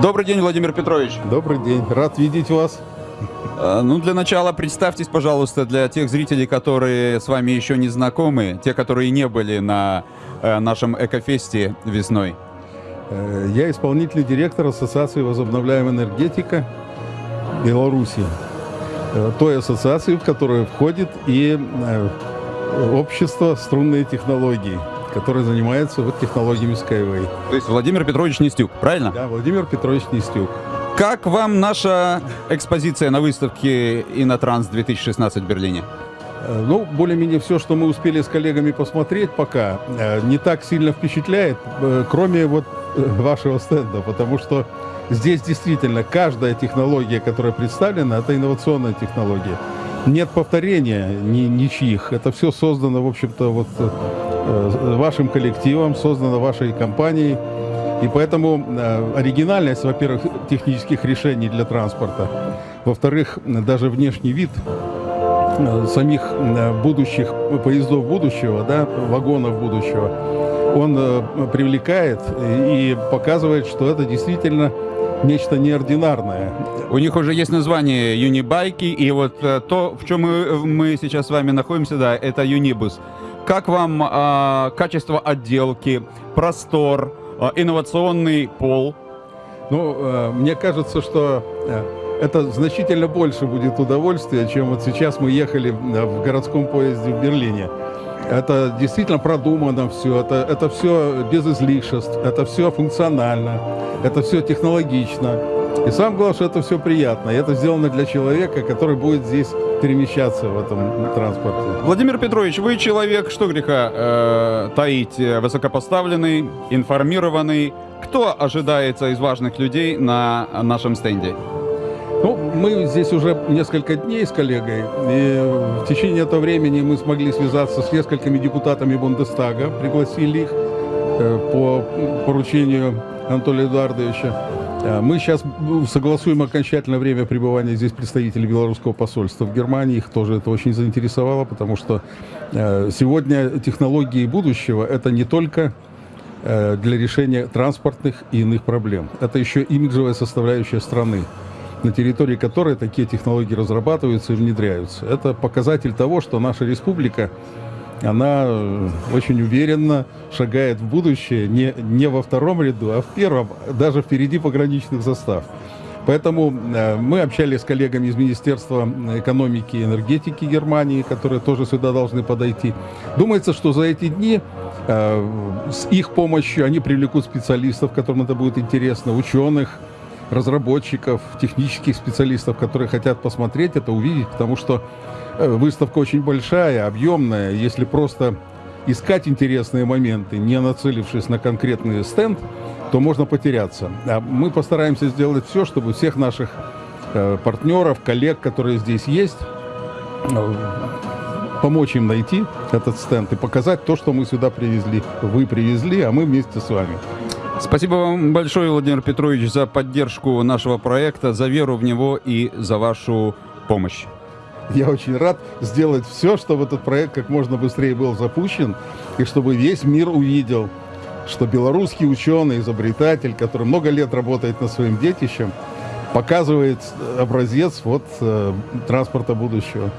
Добрый день, Владимир Петрович. Добрый день, рад видеть вас. Э, ну, для начала представьтесь, пожалуйста, для тех зрителей, которые с вами еще не знакомы, те, которые не были на э, нашем Экофесте весной. Э, я исполнительный директор Ассоциации возобновляемая энергетика Беларуси. Э, той ассоциации, в которую входит и общество струнные технологии, которое занимается вот технологиями Skyway. То есть Владимир Петрович Нестюк, правильно? Да, Владимир Петрович Нестюк. Как вам наша экспозиция на выставке Инотранс 2016 в Берлине? Э, ну, более-менее все, что мы успели с коллегами посмотреть пока, не так сильно впечатляет, кроме вот вашего стенда, потому что здесь действительно каждая технология, которая представлена, это инновационная технология. Нет повторения ни, ничьих. Это все создано, в общем-то, вот э, вашим коллективом, создано вашей компанией. И поэтому э, оригинальность, во-первых, технических решений для транспорта, во-вторых, даже внешний вид э, самих э, будущих поездов будущего, да, вагонов будущего, он э, привлекает и показывает, что это действительно нечто неординарное. У них уже есть название юнибайки, и вот э, то, в чем мы, мы сейчас с вами находимся, да, это юнибус. Как вам э, качество отделки, простор, э, инновационный пол? Ну, э, мне кажется, что э, это значительно больше будет удовольствия, чем вот сейчас мы ехали в городском поезде в Берлине. Это действительно продумано все, это, это все без излишеств, это все функционально, это все технологично. И самое главное, что это все приятно. И это сделано для человека, который будет здесь перемещаться в этом транспорте. Владимир Петрович, вы человек, что греха э, таить, высокопоставленный, информированный. Кто ожидается из важных людей на нашем стенде? Ну, мы здесь уже несколько дней с коллегой, и в течение этого времени мы смогли связаться с несколькими депутатами Бундестага, пригласили их э, по поручению Анатолия Эдуардовича. Э, мы сейчас согласуем окончательное время пребывания здесь представителей белорусского посольства в Германии. Их тоже это очень заинтересовало, потому что э, сегодня технологии будущего – это не только для решения транспортных и иных проблем. Это еще имиджевая составляющая страны на территории которой такие технологии разрабатываются и внедряются. Это показатель того, что наша республика, она э, очень уверенно шагает в будущее не, не во втором ряду, а в первом, даже впереди пограничных застав. Поэтому э, мы общались с коллегами из Министерства экономики и энергетики Германии, которые тоже сюда должны подойти. Думается, что за эти дни э, с их помощью они привлекут специалистов, которым это будет интересно, ученых, разработчиков, технических специалистов, которые хотят посмотреть это, увидеть, потому что э, выставка очень большая, объемная. Если просто искать интересные моменты, не нацелившись на конкретный стенд, то можно потеряться. А мы постараемся сделать все, чтобы всех наших э, партнеров, коллег, которые здесь есть, э, помочь им найти этот стенд и показать то, что мы сюда привезли. Вы привезли, а мы вместе с вами. Спасибо вам большое, Владимир Петрович, за поддержку нашего проекта, за веру в него и за вашу помощь. Я очень рад сделать все, чтобы этот проект как можно быстрее был запущен, и чтобы весь мир увидел, что белорусский ученый, изобретатель, который много лет работает над своим детищем, показывает образец вот, э, транспорта будущего.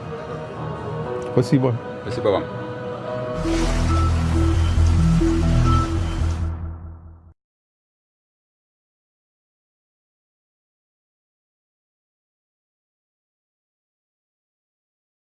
Спасибо. Спасибо вам.